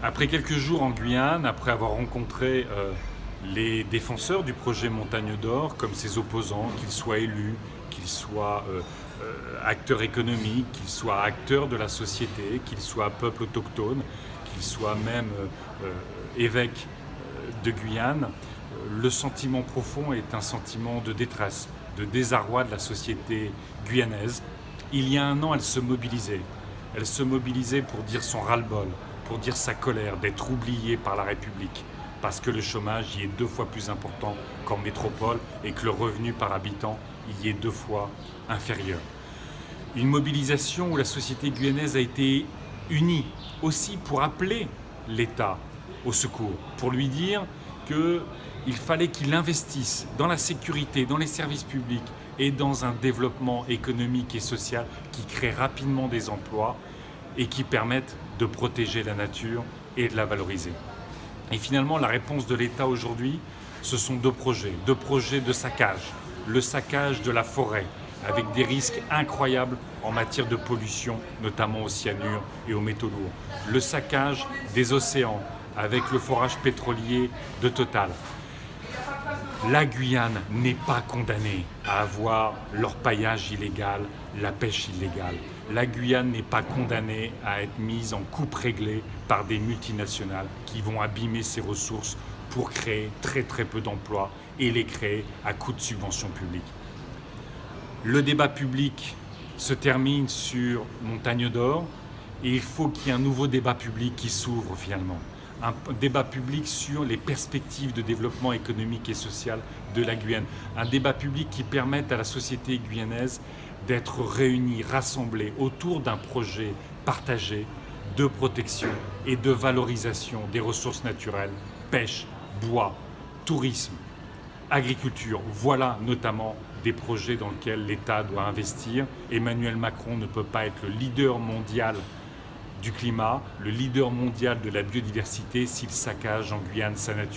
Après quelques jours en Guyane, après avoir rencontré euh, les défenseurs du projet Montagne d'Or, comme ses opposants, qu'ils soient élus, qu'ils soient euh, euh, acteurs économiques, qu'ils soient acteurs de la société, qu'ils soient peuple autochtone, qu'ils soient même évêques de Guyane, le sentiment profond est un sentiment de détresse, de désarroi de la société guyanaise. Il y a un an, elle se mobilisait. Elle se mobilisait pour dire son ras-le-bol, pour dire sa colère d'être oublié par la République, parce que le chômage y est deux fois plus important qu'en métropole et que le revenu par habitant y est deux fois inférieur. Une mobilisation où la société guyanaise a été unie aussi pour appeler l'État au secours, pour lui dire qu'il fallait qu'il investisse dans la sécurité, dans les services publics et dans un développement économique et social qui crée rapidement des emplois et qui permettent de protéger la nature et de la valoriser. Et finalement, la réponse de l'État aujourd'hui, ce sont deux projets. Deux projets de saccage. Le saccage de la forêt, avec des risques incroyables en matière de pollution, notamment au cyanure et aux métaux lourds. Le saccage des océans, avec le forage pétrolier de Total. La Guyane n'est pas condamnée à avoir l'orpaillage illégal, la pêche illégale. La Guyane n'est pas condamnée à être mise en coupe réglée par des multinationales qui vont abîmer ses ressources pour créer très très peu d'emplois et les créer à coût de subventions publiques. Le débat public se termine sur Montagne d'Or et il faut qu'il y ait un nouveau débat public qui s'ouvre finalement un débat public sur les perspectives de développement économique et social de la Guyane. Un débat public qui permette à la société guyanaise d'être réunie, rassemblée autour d'un projet partagé de protection et de valorisation des ressources naturelles, pêche, bois, tourisme, agriculture. Voilà notamment des projets dans lesquels l'État doit investir. Emmanuel Macron ne peut pas être le leader mondial du climat, le leader mondial de la biodiversité s'il saccage en Guyane sa nature.